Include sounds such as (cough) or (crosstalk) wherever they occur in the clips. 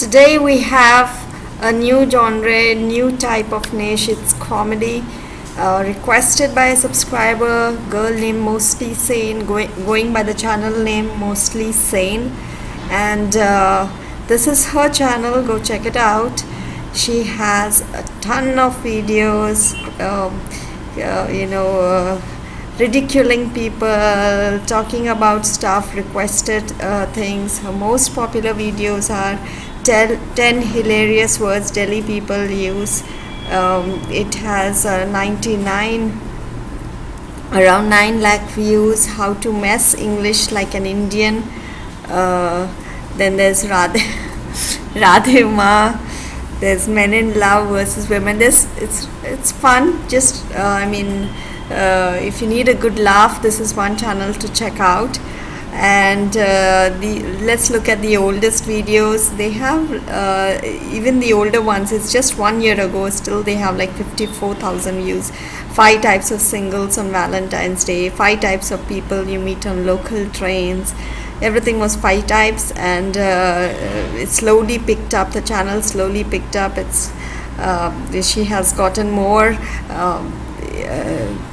Today we have a new genre, new type of niche. It's comedy. Uh, requested by a subscriber, girl named Mostly Sane, going, going by the channel name Mostly Sane. And uh, this is her channel, go check it out. She has a ton of videos, um, uh, you know, uh, ridiculing people, talking about stuff, requested uh, things. Her most popular videos are 10, 10 hilarious words Delhi people use. Um, it has uh, 99 around 9 lakh views. How to mess english like an indian. Uh, then there's radhe (laughs) radhe ma. There's men in love versus women. There's it's it's fun. Just uh, i mean uh, if you need a good laugh this is one channel to check out. And uh, the let's look at the oldest videos. They have uh, even the older ones it's just one year ago still they have like 54,000 views. Five types of singles on Valentine's Day five types of people you meet on local trains. Everything was five types and uh, it slowly picked up the channel slowly picked up. It's uh, she has gotten more um, uh,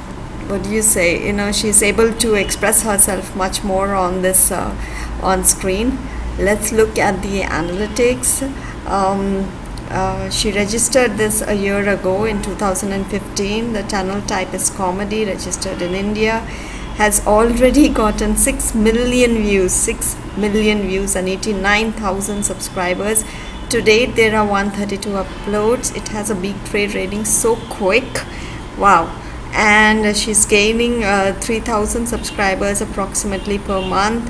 what do you say? You know she's able to express herself much more on this uh, on screen. Let's look at the analytics. Um, uh, she registered this a year ago in 2015 the channel type is comedy registered in India has already (laughs) gotten 6 million views 6 million views and 89,000 subscribers. To date there are 132 uploads. It has a big trade rating so quick. Wow and she's gaining uh, 3000 subscribers approximately per month.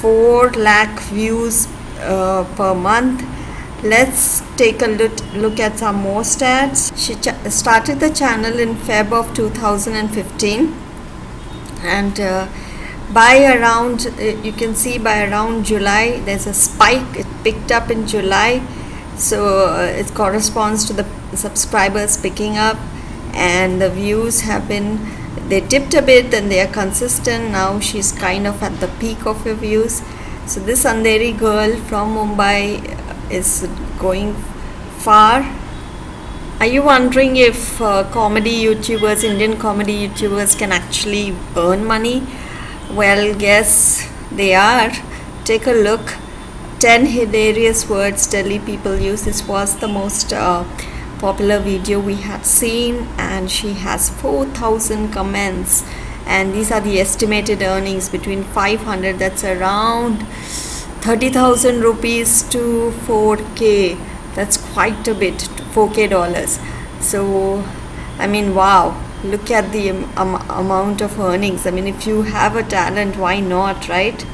4 lakh views uh, per month. Let's take a look, look at some more stats. She started the channel in feb of 2015 and uh, by around uh, you can see by around july there's a spike. It picked up in july. So uh, it corresponds to the subscribers picking up and the views have been they dipped a bit and they are consistent. Now she's kind of at the peak of her views. So this Andheri girl from Mumbai is going far. Are you wondering if uh, comedy youtubers Indian comedy youtubers can actually earn money? Well yes they are. Take a look. 10 hilarious words Delhi people use. This was the most uh, popular video we had seen and she has 4000 comments. And these are the estimated earnings between 500 that's around 30,000 rupees to 4k that's quite a bit 4k dollars. So I mean wow look at the um, amount of earnings. I mean if you have a talent why not right?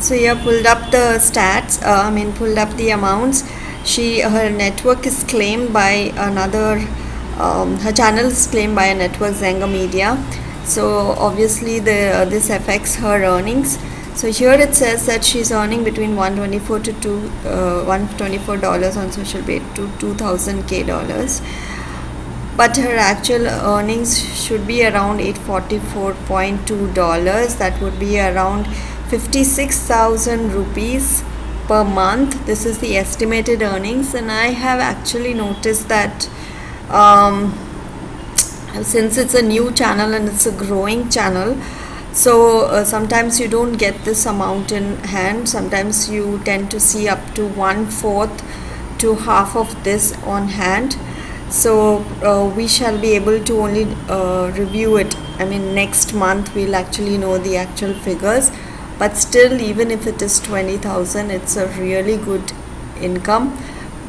So yeah pulled up the stats uh, I mean pulled up the amounts she her network is claimed by another um, her channel is claimed by a network Zenga Media. So obviously the uh, this affects her earnings. So here it says that she's earning between 124 to 2 uh, 124 dollars on Social Blade to 2000 k dollars. But her actual earnings should be around 844.2 dollars. That would be around 56,000 rupees per month. This is the estimated earnings and I have actually noticed that um, since it's a new channel and it's a growing channel so uh, sometimes you don't get this amount in hand. Sometimes you tend to see up to one fourth to half of this on hand. So uh, we shall be able to only uh, review it. I mean next month we'll actually know the actual figures but still even if it is 20,000 it's a really good income.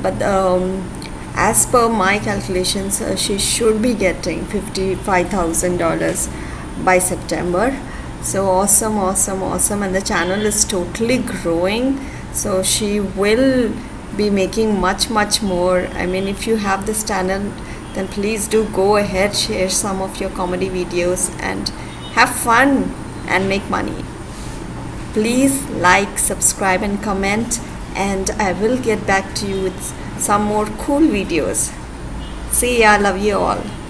But um, as per my calculations uh, she should be getting $55,000 by September. So awesome awesome awesome. And the channel is totally growing. So she will be making much much more. I mean if you have this channel then please do go ahead share some of your comedy videos and have fun and make money please like subscribe and comment and I will get back to you with some more cool videos. See ya love you all